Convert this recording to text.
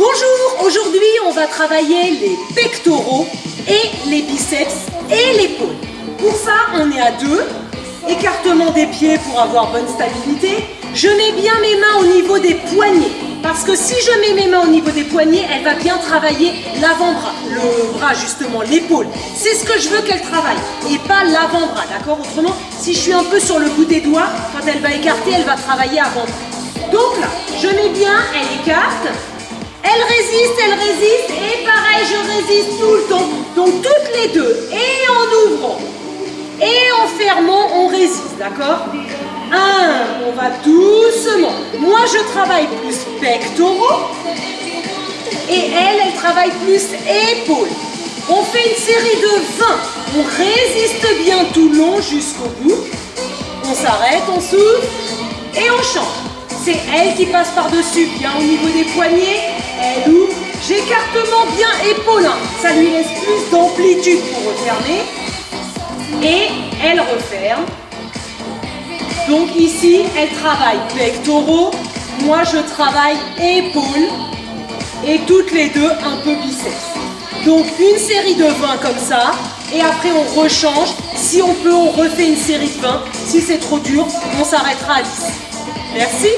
Bonjour, aujourd'hui on va travailler les pectoraux et les biceps et l'épaule. Pour ça, on est à deux. Écartement des pieds pour avoir bonne stabilité. Je mets bien mes mains au niveau des poignets. Parce que si je mets mes mains au niveau des poignets, elle va bien travailler l'avant-bras. Le bras justement, l'épaule. C'est ce que je veux qu'elle travaille. Et pas l'avant-bras, d'accord? Autrement, si je suis un peu sur le bout des doigts, quand elle va écarter, elle va travailler avant-bras. Donc là, je mets bien, elle écarte. Elle résiste, elle résiste. Et pareil, je résiste tout le temps. Donc toutes les deux. Et en ouvrant. Et en fermant, on résiste, d'accord? Un, on va doucement. Moi, je travaille plus pectoraux. Et elle, elle travaille plus épaules. On fait une série de 20. On résiste bien tout le long jusqu'au bout. On s'arrête, on souffle et on change. C'est elle qui passe par-dessus, bien au niveau des poignets. Elle ouvre. J'écartement bien épaule. Ça lui laisse plus d'amplitude pour refermer. Et elle referme. Donc ici, elle travaille pectoraux, moi je travaille épaules et toutes les deux un peu biceps. Donc une série de 20 comme ça et après on rechange. Si on peut, on refait une série de 20. Si c'est trop dur, on s'arrêtera à 10. Merci.